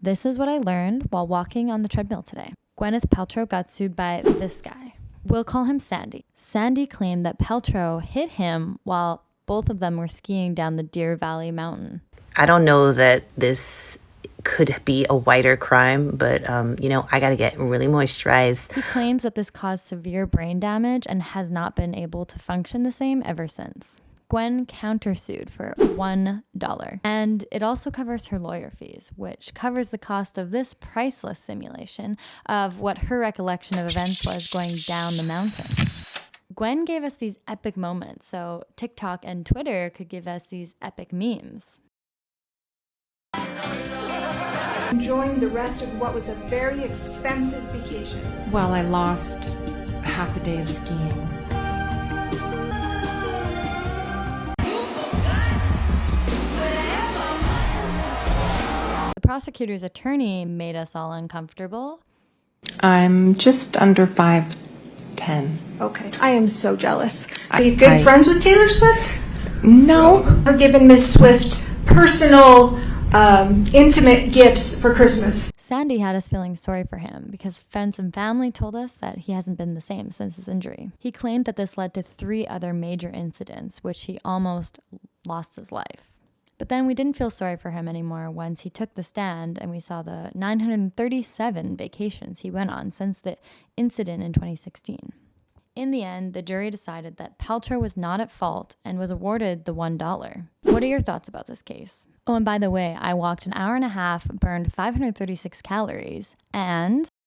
This is what I learned while walking on the treadmill today. Gwyneth Paltrow got sued by this guy. We'll call him Sandy. Sandy claimed that Paltrow hit him while both of them were skiing down the Deer Valley Mountain. I don't know that this could be a whiter crime, but um, you know, I gotta get really moisturized. He claims that this caused severe brain damage and has not been able to function the same ever since. Gwen countersued for $1. And it also covers her lawyer fees, which covers the cost of this priceless simulation of what her recollection of events was going down the mountain. Gwen gave us these epic moments, so TikTok and Twitter could give us these epic memes. Enjoying the rest of what was a very expensive vacation. While I lost half a day of skiing. Prosecutor's attorney made us all uncomfortable. I'm just under 5'10. Okay, I am so jealous. Are you good I- friends with Taylor Swift? No. For giving Miss Swift personal, um, intimate gifts for Christmas. Sandy had us feeling sorry for him because friends and family told us that he hasn't been the same since his injury. He claimed that this led to three other major incidents, which he almost lost his life. But then we didn't feel sorry for him anymore once he took the stand and we saw the 937 vacations he went on since the incident in 2016. In the end, the jury decided that Paltrow was not at fault and was awarded the $1. What are your thoughts about this case? Oh, and by the way, I walked an hour and a half, burned 536 calories, and